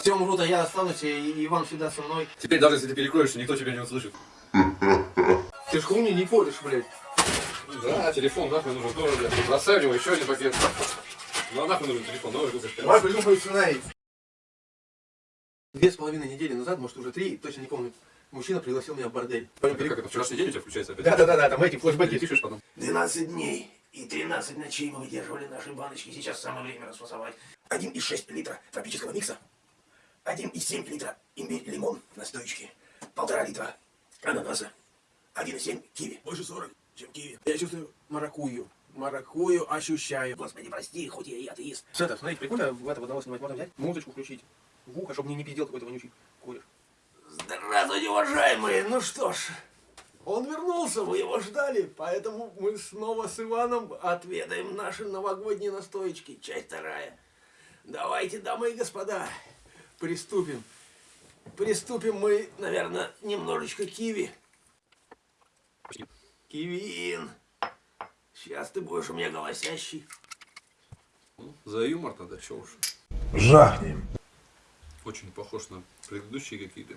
Все умрут, а я останусь, и Иван всегда со мной. Теперь даже если ты перекроешься, никто тебя не услышит. Ты ж хуйни не поришь, блядь. Да, телефон нахуй нужен тоже, блядь. Бросай у него еще один пакет. Ну а нахуй нужен телефон, новый купишь. Давай придумай сценарий. Две с половиной недели назад, может уже три, точно не помню, мужчина пригласил меня в бордель. Как это, вчерашний день у тебя включается опять? Да-да-да, там эти флешбеки. пишешь потом. 12 дней и 13 ночей мы выдерживали наши баночки. Сейчас самое время расфасовать. 1,6 литра тропического микса. 1,7 литра имбирь-лимон настоечки. Полтора литра ананаса. 1,7 киви. Больше 40, чем киви. Я чувствую маракую. Маракую ощущаю. Господи, прости, хоть я и атеист. Света, смотри, прикольно в это в одного снимать. Можно взять, музычку включить. В ухо, чтобы мне не пиздел какой-то вонючий куришь. Здравствуйте, уважаемые. Ну что ж, Он вернулся, вы его ждали, поэтому мы снова с Иваном отведаем наши новогодние настоечки. Часть вторая. Давайте, дамы и господа, приступим. приступим мы, наверное, немножечко киви. Кивин. Сейчас ты будешь у меня голосящий. Ну, за юмор тогда, че уж. Жахнем. Очень похож на предыдущие какие-то.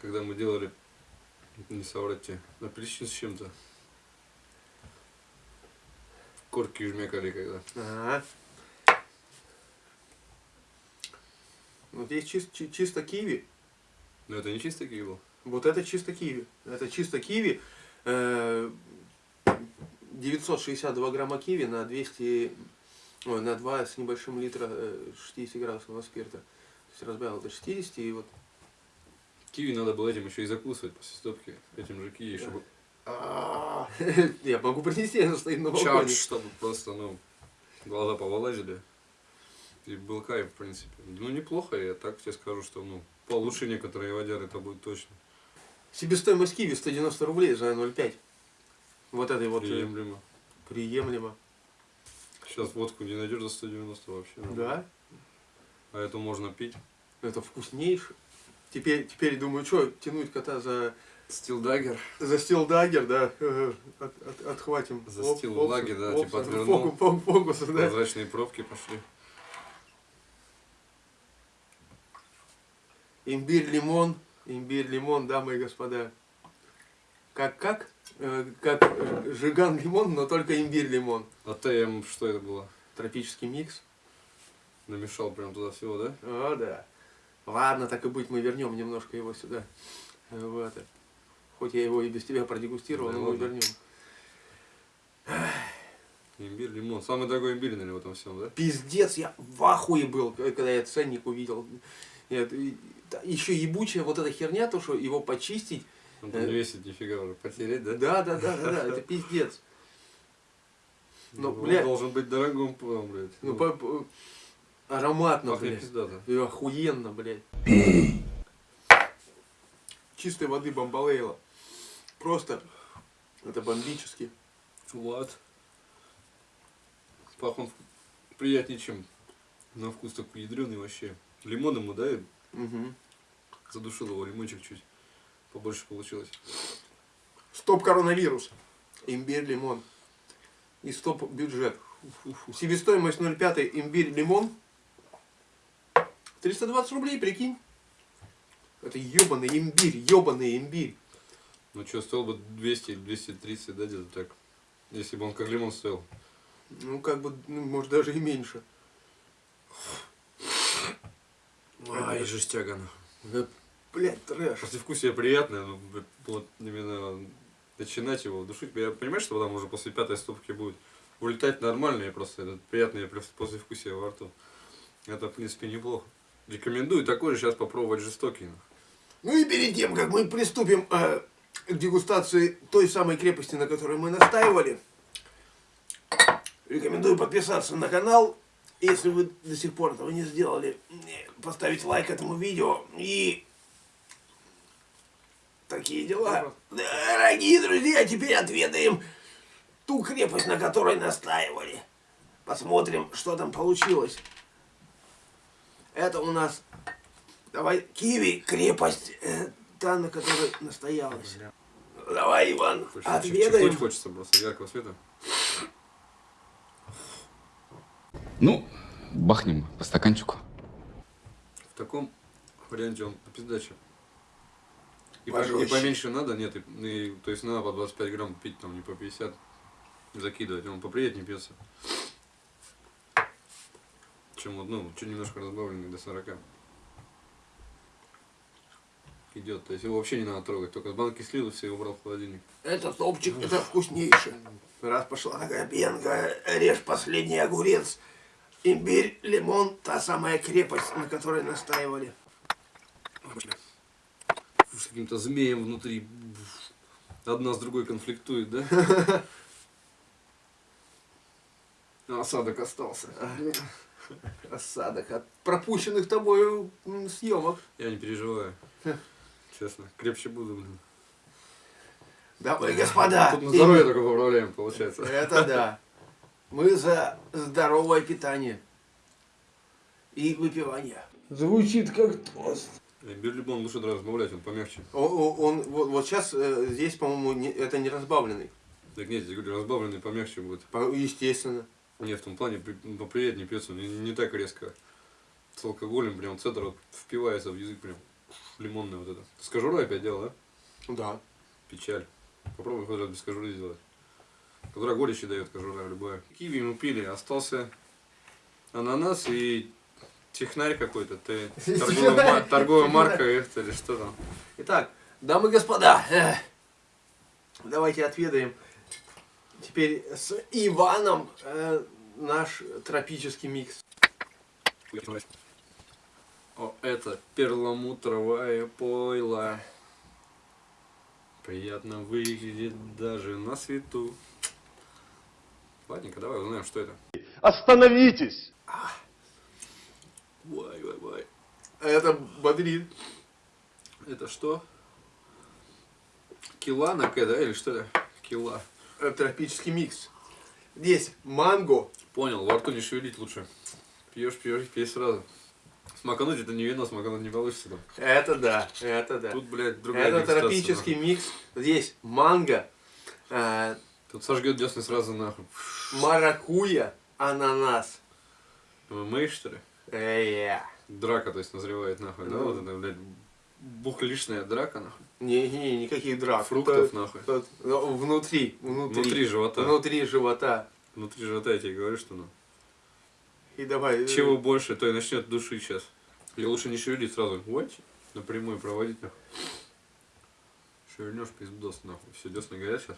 Когда мы делали, не соврать тебе, апельсин с чем-то. Корки жмякали когда. Ага. Вот здесь чис- чи- чисто киви. Но это не чисто киви был. Вот это чисто киви. Это чисто киви. Э, 962 грамма киви на 200, ой, на 2 с небольшим литра э, 60 градусного спирта. То есть разбавил до 60 и вот Киви надо было этим еще и закусывать после стопки. Этим же киви, чтобы я могу принести, она стоит на балконе. чтобы просто, ну, глаза повылазили. И был кайф, в принципе. Ну, неплохо, я так тебе скажу, что, ну, получше некоторые водяры это будет точно. Себестоимость киви 190 рублей за 0,5. Вот этой вот э, Приемлемо. приемлемо. Сейчас водку не найдешь за 190 вообще. Да, А эту можно пить. это вкуснейшее. Теперь, теперь думаю, что тянуть кота за, Стилдагер. за стилдагер, да, э, от- от- отхватим. За Оп, стилдагер, да, опс, типа отвернул. фокус, фокус, фокус, да. Прозрачные пробки пошли. Имбирь, лимон, имбирь, лимон, дамы и господа. Как, как? Э, как э, жиган лимон, но только имбирь лимон. А ТМ, что это было? Тропический микс. Намешал прям туда всего, да? О, да. Ладно, так и быть, мы вернем немножко его сюда. Э, В это. Хоть я его и без тебя продегустировал, Да но мы вернем. Имбирь, лимон. Самый дорогой имбирь, наверное, в этом всем, да? Пиздец, я в ахуе был, когда я ценник увидел. Нет, еще ебучая вот эта херня, то, что его почистить. Он там Э. весит нифига уже. Потереть, да? Да, да, да, да, да, это пиздец. Ну, Он бля, должен быть дорогим, прям, блядь. ну, по- по- ароматно, пахнет блядь. пиздато. И охуенно, блядь. Пей. Чистой воды бомбалейла. Просто, это бомбически. Вот. Пах он приятнее, чем на вкус такой ядреный вообще. Лимон ему, да, Угу. задушил его лимончик чуть. Побольше получилось. Стоп коронавирус. Имбирь, лимон. И стоп бюджет. Себестоимость 0,5 имбирь, лимон. 320 рублей, прикинь. Это ебаный имбирь, ебаный имбирь. Ну что, стоил бы 200 или 230, да, где-то так. Если бы он как лимон стоил. Ну, как бы, ну, может, даже и меньше. Ай, жестяга. Да, блядь, трэш. Послевкусие приятное, но б- вот именно начинать его душить. Я понимаю, что потом уже после пятой стопки будет улетать нормально, и просто это приятное плюс- послевкусие во рту. Это, в принципе, неплохо. Рекомендую такой же сейчас попробовать жестокий. Ну и перед тем, как мы приступим э, к дегустации той самой крепости, на которой мы настаивали, рекомендую подписаться на канал, если вы до сих пор этого не сделали, поставить лайк этому видео и такие дела. Дорогие друзья, теперь отведаем ту крепость, на которой настаивали. Посмотрим, что там получилось. Это у нас Давай, Киви, крепость, э, та, на которой настоялась. Давай, Иван, Чихнуть отведаем. хочется просто яркого света. Ну, бахнем по стаканчику. В таком варианте он по пиздаче. И, по- и поменьше надо, нет, и, и- то есть надо по 25 грамм пить, там не по 50 закидывать, он поприятнее пьется. Чем вот, ну, чуть немножко разбавленный до 40. Идет, то есть его вообще не надо трогать, только с банки слил и все и убрал в холодильник. Это топчик, это вкуснейший. Раз пошла такая пенка, режь последний огурец. Имбирь, лимон, та самая крепость, на которой настаивали. С каким-то змеем внутри. Одна с другой конфликтует, да? А Осадок остался. Осадок от пропущенных тобой съемок. Я не переживаю. Честно, крепче буду, блин. Дамы и господа, Тут на здоровье только поправляем, получается. это да. Мы за здоровое питание и выпивание. Звучит как тост. Имбирь лимон лучше разбавлять, он помягче. Он, вот, вот сейчас здесь, по-моему, не- это не разбавленный. Так нет, я говорю, разбавленный помягче будет. По- Естественно. Не, в том плане ну, поприятнее пьется, не, не так резко. С алкоголем прям центр вот впивается в язык прям. Лимонный вот это. С кожурой опять дело, да? Да. Печаль. Попробуй хоть раз без кожуры сделать. Которая горечи дает кожура любая. Киви мы пили, остался ананас и технарь какой-то. Ты торговая, ма- торговая марка это или что там? Итак, дамы и господа, давайте отведаем теперь с Иваном э, наш тропический микс. О, это перламутровая пойла. Приятно выглядит даже на свету. Ладненько, давай узнаем, что это. Остановитесь! Вай, вай, вай. Это бодрит. Это что? Кила на К, да? Или что это? Кила. Э, Тропический микс. Здесь манго. Понял, во рту не шевелить лучше. Пьешь, пьешь, пей сразу. Смакануть это не вино, смакануть не получится там. Это да, это да. Тут, блядь, другая Это тропический нахуй. микс. Здесь манго, э, Тут сожгет десны сразу нахуй. маракуйя, ананас. ММА, что ли? Э, Драка, то есть, назревает нахуй, да? Ну. Вот это, блядь, бухлишная драка, нахуй. Не, не, никаких драк. Фруктов, нахуй. тут, ну, внутри, внутри. Внутри живота. Внутри живота. Внутри живота я тебе говорю, что ну. И давай. э, Чего больше, то и начнет душить сейчас. Или лучше не шевелить сразу. Вот, напрямую проводить нахуй. Шевельнешь пиздос нахуй. Все, десны горят сейчас.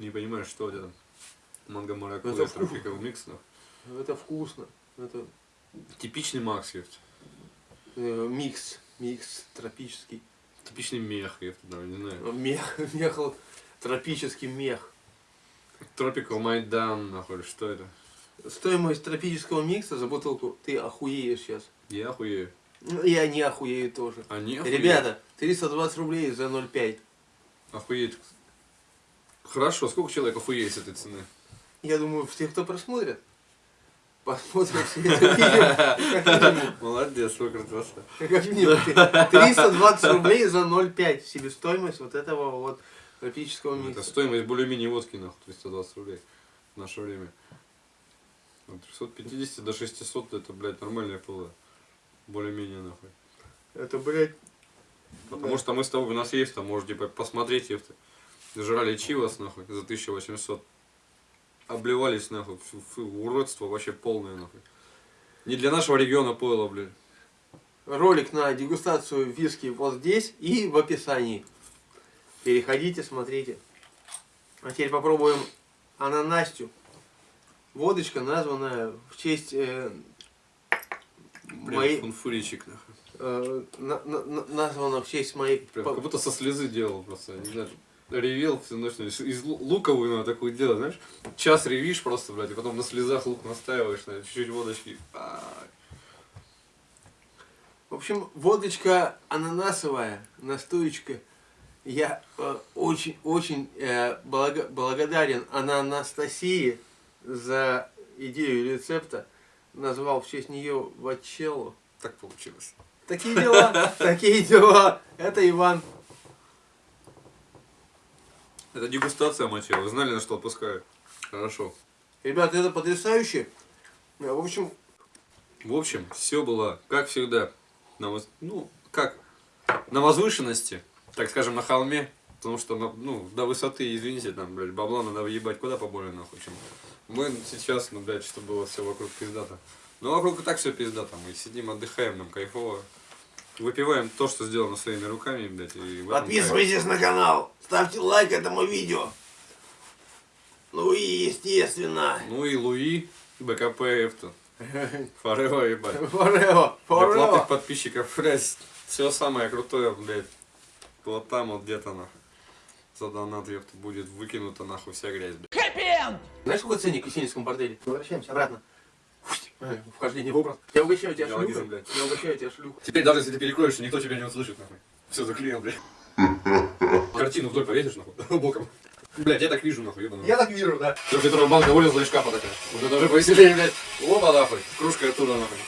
Не понимаешь, что там. Манго маракуйя, Это тропиковый микс, нахуй. Это вкусно. Это Типичный Макс, ёпт. э, микс. Микс тропический. Типичный мех, ёпт, там, не знаю. Мех, мех, тропический мех. Tropical Майдан, нахуй, что это? Стоимость тропического микса за бутылку, ты охуеешь сейчас. Я охуею. Ну, Я не охуею тоже. Они охуеют. Ребята, 320 рублей за 0,5. Охуеть. Хорошо, сколько человек охуеет с этой цены? Я думаю, все, кто просмотрят, посмотрят все это видео. Молодец, сколько красота. Как минимум. 320 рублей за 0,5 себестоимость вот этого вот тропического Это микса. стоимость более-менее водки, нахуй, 320 рублей в наше время. От 350 до 600 это, блядь, нормальная пола. Более-менее, нахуй. Это, блядь, Потому что мы с тобой, у нас есть там, можете по- посмотреть, ефты. Жрали чивас, нахуй, за 1800. Обливались, нахуй, фу, фу, уродство вообще полное, нахуй. Не для нашего региона пойло, блядь. ролик на дегустацию виски вот здесь и в описании. Переходите, смотрите. А теперь попробуем ананастю. Водочка, названная в честь э, Прям моей, фунфуричек, нахуй. э, на- на- на- названа в честь моей Прям как будто со слезы делал просто, не знаю. Ревел всю ночь, из из лу- луковую надо такую делать, знаешь? Час ревишь просто, блядь, и потом на слезах лук настаиваешь, на чуть-чуть водочки. В общем, водочка ананасовая, настоечка. Я очень-очень благодарен Анастасии за идею рецепта. Назвал в честь нее вачеллу. Так получилось. Такие дела, такие дела. Это Иван. Это дегустация мочи, вы знали, на что отпускаю? Хорошо. Ребята, это потрясающе. В общем, В общем, все было, как всегда, на, воз- ну, как, на возвышенности, так скажем, на холме. Потому что, ну, до высоты, извините, там, блядь, бабла надо въебать куда поболее, нахуй, чем. Мы сейчас, ну, блядь, чтобы было все вокруг пиздато. Ну, вокруг и так все пиздато. Мы сидим, отдыхаем, нам кайфово. Выпиваем то, что сделано своими руками, блядь, и. Подписывайтесь на канал, ставьте лайк этому видео. Ну и естественно, Ну и Луи, БКП, Эфтон. Форева, ебать. Форева, Для платных подписчиков, блядь, все самое крутое, блядь, вот там вот где-то, нахуй. За донат, ёпта, будет выкинута, нахуй, вся грязь, блядь. Знаешь, какой ценник в Есенинском борделе? Возвращаемся обратно. Э, Вхождение в образ. Я угощаю тебя шлюхой. Я угощаю тебя шлюхой. Теперь даже если ты перекроешься, никто тебя не услышит, нахуй. Все заклеил, блядь. Картину вдоль повесишь, нахуй, боком. Блядь, я так вижу, нахуй, ебаный. Я так вижу, да. Трехлитровая банка вылезла из шкафа такая. Вот это уже повеселее, блядь. Опа, нахуй. Кружка оттуда, нахуй.